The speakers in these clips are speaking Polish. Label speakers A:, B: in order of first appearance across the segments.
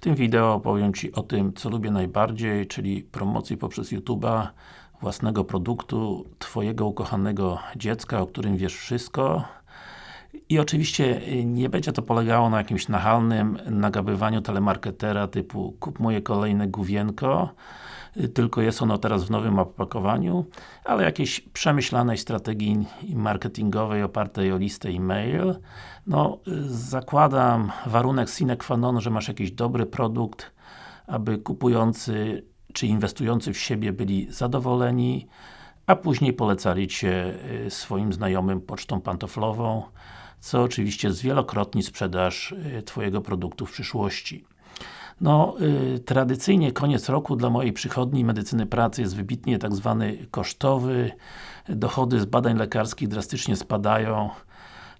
A: W tym wideo opowiem Ci o tym, co lubię najbardziej, czyli promocji poprzez YouTube'a własnego produktu, Twojego ukochanego dziecka, o którym wiesz wszystko. I oczywiście y, nie będzie to polegało na jakimś nachalnym nagabywaniu telemarketera typu kup moje kolejne główienko tylko jest ono teraz w nowym opakowaniu, ale jakiejś przemyślanej strategii marketingowej opartej o listę e-mail. No, y, zakładam warunek sine qua non, że masz jakiś dobry produkt, aby kupujący czy inwestujący w siebie byli zadowoleni, a później polecali Cię swoim znajomym pocztą pantoflową, co oczywiście zwielokrotni sprzedaż y, Twojego produktu w przyszłości. No, y, tradycyjnie koniec roku dla mojej przychodni medycyny pracy jest wybitnie tak zwany kosztowy. Dochody z badań lekarskich drastycznie spadają.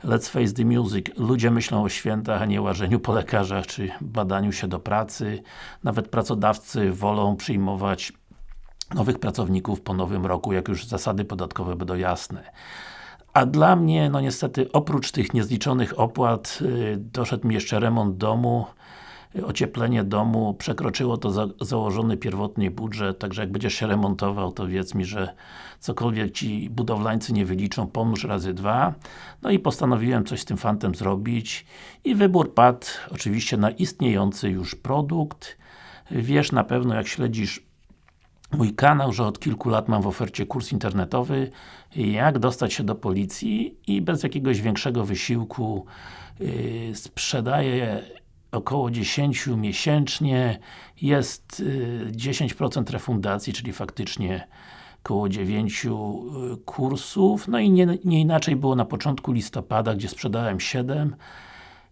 A: Let's face the music. Ludzie myślą o świętach, a nie łażeniu po lekarzach, czy badaniu się do pracy. Nawet pracodawcy wolą przyjmować nowych pracowników po nowym roku, jak już zasady podatkowe będą jasne. A dla mnie, no niestety, oprócz tych niezliczonych opłat, yy, doszedł mi jeszcze remont domu, ocieplenie domu, przekroczyło to za, założony pierwotnie budżet, także jak będziesz się remontował, to wiedz mi, że cokolwiek Ci budowlańcy nie wyliczą, pomnóż razy dwa. No i postanowiłem coś z tym fantem zrobić i wybór padł oczywiście na istniejący już produkt. Wiesz na pewno, jak śledzisz mój kanał, że od kilku lat mam w ofercie kurs internetowy jak dostać się do policji i bez jakiegoś większego wysiłku yy, sprzedaję około 10 miesięcznie jest yy, 10% refundacji, czyli faktycznie około 9 yy, kursów, no i nie, nie inaczej było na początku listopada, gdzie sprzedałem 7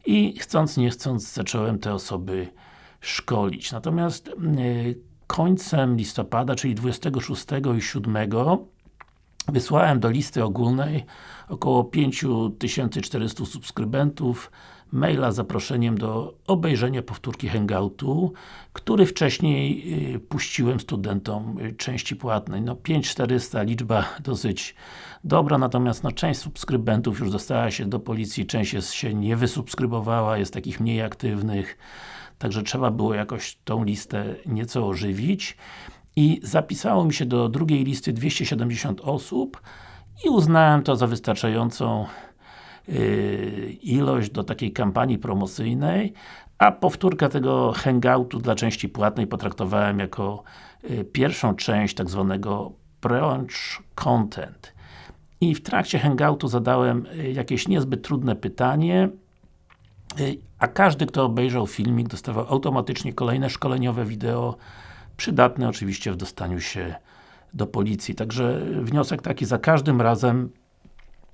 A: i chcąc nie chcąc zacząłem te osoby szkolić. Natomiast yy, końcem listopada, czyli 26 i 7 wysłałem do listy ogólnej około 5400 subskrybentów maila z zaproszeniem do obejrzenia powtórki Hangoutu, który wcześniej y, puściłem studentom y, części płatnej. No 5400 liczba dosyć dobra, natomiast no, część subskrybentów już dostała się do policji, część się nie wysubskrybowała, jest takich mniej aktywnych. Także trzeba było jakoś tą listę nieco ożywić i zapisało mi się do drugiej listy 270 osób i uznałem to za wystarczającą ilość do takiej kampanii promocyjnej, a powtórkę tego hangoutu dla części płatnej potraktowałem jako yy, pierwszą część tak zwanego launch content. I w trakcie hangoutu zadałem yy, jakieś niezbyt trudne pytanie Y, a każdy, kto obejrzał filmik, dostawał automatycznie kolejne szkoleniowe wideo, przydatne oczywiście w dostaniu się do policji. Także wniosek taki, za każdym razem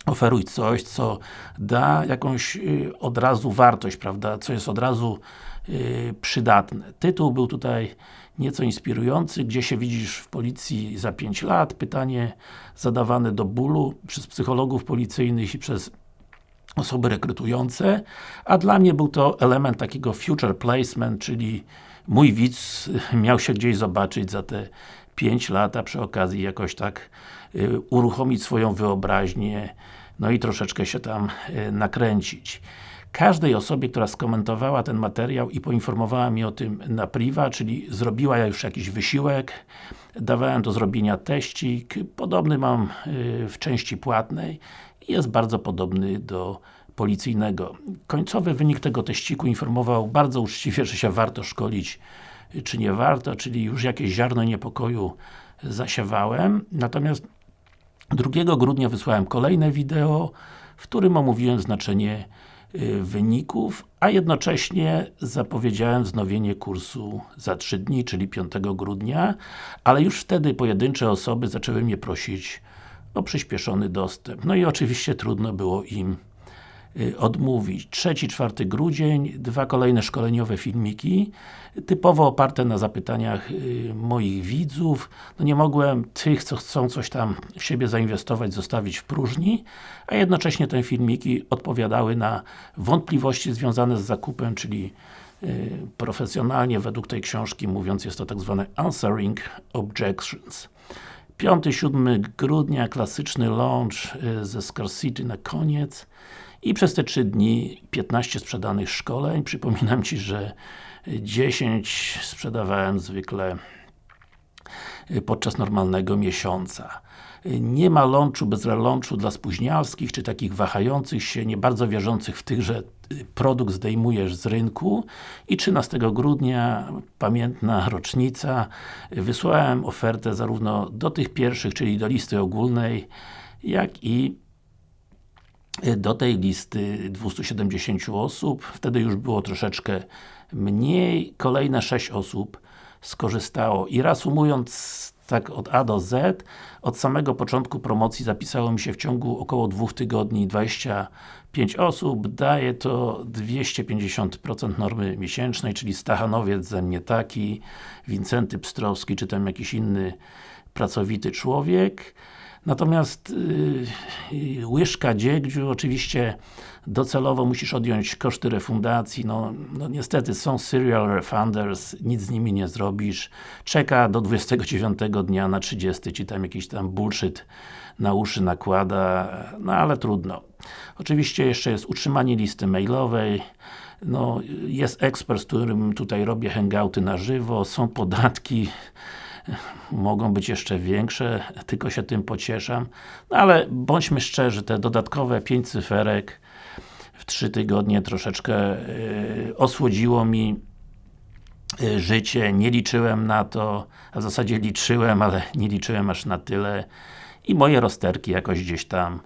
A: oferuj coś, co da jakąś y, od razu wartość, prawda, co jest od razu y, przydatne. Tytuł był tutaj nieco inspirujący, gdzie się widzisz w policji za 5 lat, pytanie zadawane do bólu przez psychologów policyjnych i przez osoby rekrutujące, a dla mnie był to element takiego future placement, czyli mój widz miał się gdzieś zobaczyć za te 5 lat, a przy okazji jakoś tak y, uruchomić swoją wyobraźnię, no i troszeczkę się tam y, nakręcić. Każdej osobie, która skomentowała ten materiał i poinformowała mnie o tym na priwa, czyli zrobiła już jakiś wysiłek, dawałem do zrobienia teścik, podobny mam y, w części płatnej i jest bardzo podobny do policyjnego. Końcowy wynik tego teściku informował bardzo uczciwie, że się warto szkolić, czy nie warto, czyli już jakieś ziarno niepokoju zasiewałem. Natomiast 2 grudnia wysłałem kolejne wideo, w którym omówiłem znaczenie y, wyników, a jednocześnie zapowiedziałem wznowienie kursu za 3 dni, czyli 5 grudnia, ale już wtedy pojedyncze osoby zaczęły mnie prosić o przyspieszony dostęp. No i oczywiście trudno było im odmówić. 3-4 grudzień, dwa kolejne szkoleniowe filmiki, typowo oparte na zapytaniach y, moich widzów. No nie mogłem tych, co chcą coś tam w siebie zainwestować, zostawić w próżni, a jednocześnie te filmiki odpowiadały na wątpliwości związane z zakupem, czyli y, profesjonalnie według tej książki mówiąc jest to tak zwane answering objections. 5-7 grudnia, klasyczny launch y, ze Scarcity na koniec i przez te 3 dni 15 sprzedanych szkoleń. Przypominam Ci, że 10 sprzedawałem zwykle podczas normalnego miesiąca. Nie ma launchu bez relaunchu dla spóźnialskich, czy takich wahających się, nie bardzo wierzących w tych, że produkt zdejmujesz z rynku i 13 grudnia, pamiętna rocznica, wysłałem ofertę zarówno do tych pierwszych, czyli do listy ogólnej, jak i do tej listy 270 osób, wtedy już było troszeczkę mniej, kolejne 6 osób skorzystało. I reasumując tak od A do Z, od samego początku promocji zapisało mi się w ciągu około dwóch tygodni 25 osób, daje to 250% normy miesięcznej, czyli Stachanowiec ze mnie taki, Wincenty Pstrowski, czy tam jakiś inny pracowity człowiek. Natomiast yy, łyżka dziegdziu, oczywiście docelowo musisz odjąć koszty refundacji, no, no niestety są serial refunders, nic z nimi nie zrobisz, czeka do 29 dnia na 30, ci tam jakiś tam bullshit na uszy nakłada, no ale trudno. Oczywiście jeszcze jest utrzymanie listy mailowej, no, jest ekspert, z którym tutaj robię hangouty na żywo, są podatki, mogą być jeszcze większe, tylko się tym pocieszam. No ale bądźmy szczerzy, te dodatkowe 5 cyferek w 3 tygodnie troszeczkę yy, osłodziło mi yy, życie, nie liczyłem na to, a w zasadzie liczyłem, ale nie liczyłem aż na tyle i moje rozterki jakoś gdzieś tam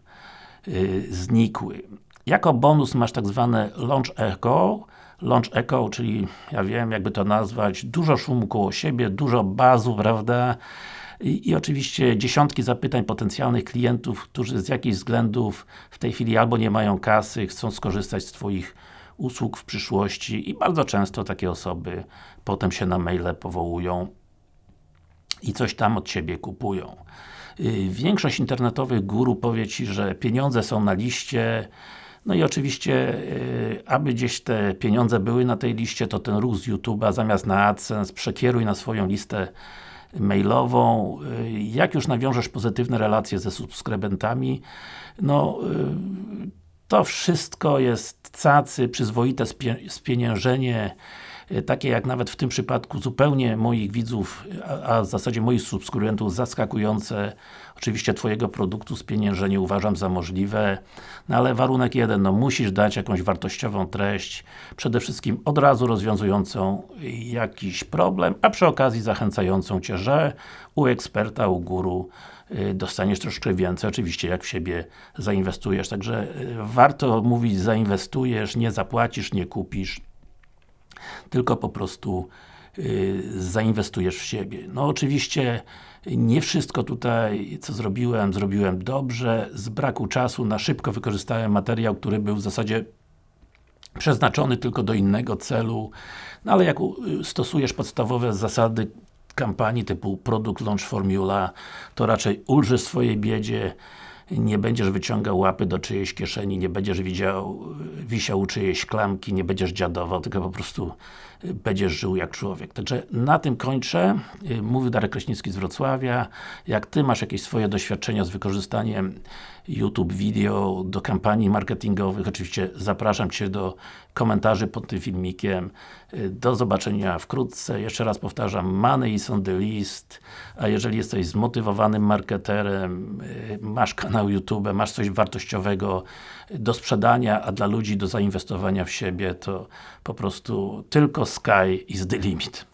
A: yy, znikły. Jako bonus masz tak zwane Launch Echo, Launch Echo, czyli ja wiem jakby to nazwać, dużo szumu koło siebie, dużo bazu, prawda? I, I, oczywiście dziesiątki zapytań potencjalnych klientów, którzy z jakichś względów w tej chwili albo nie mają kasy, chcą skorzystać z Twoich usług w przyszłości i bardzo często takie osoby potem się na maile powołują i coś tam od Ciebie kupują. Y, większość internetowych guru powie Ci, że pieniądze są na liście, no i oczywiście, yy, aby gdzieś te pieniądze były na tej liście, to ten ruch z YouTube'a zamiast na AdSense przekieruj na swoją listę mailową. Yy, jak już nawiążesz pozytywne relacje ze subskrybentami, no yy, to wszystko jest cacy, przyzwoite spieniężenie Y, takie jak nawet w tym przypadku zupełnie moich widzów, a, a w zasadzie moich subskrybentów zaskakujące. Oczywiście Twojego produktu spieniężenie uważam za możliwe, no ale warunek jeden, no musisz dać jakąś wartościową treść, przede wszystkim od razu rozwiązującą jakiś problem, a przy okazji zachęcającą Cię, że u eksperta, u guru y, dostaniesz troszkę więcej, oczywiście jak w siebie zainwestujesz, także y, warto mówić zainwestujesz, nie zapłacisz, nie kupisz, tylko po prostu yy, zainwestujesz w siebie. No oczywiście nie wszystko tutaj, co zrobiłem, zrobiłem dobrze, z braku czasu na szybko wykorzystałem materiał, który był w zasadzie przeznaczony tylko do innego celu, no ale jak stosujesz podstawowe zasady kampanii typu Product Launch Formula, to raczej ulży swojej biedzie, nie będziesz wyciągał łapy do czyjejś kieszeni, nie będziesz widział, wisiał czyjejś klamki, nie będziesz dziadował, tylko po prostu będziesz żył jak człowiek. Także na tym kończę. Mówił Darek Kraśnicki z Wrocławia. Jak Ty masz jakieś swoje doświadczenia z wykorzystaniem YouTube Video do kampanii marketingowych, oczywiście zapraszam Cię do komentarzy pod tym filmikiem. Do zobaczenia wkrótce. Jeszcze raz powtarzam, money is on the list, a jeżeli jesteś zmotywowanym marketerem, masz kanał YouTube, masz coś wartościowego do sprzedania, a dla ludzi do zainwestowania w siebie, to po prostu tylko sky is the limit.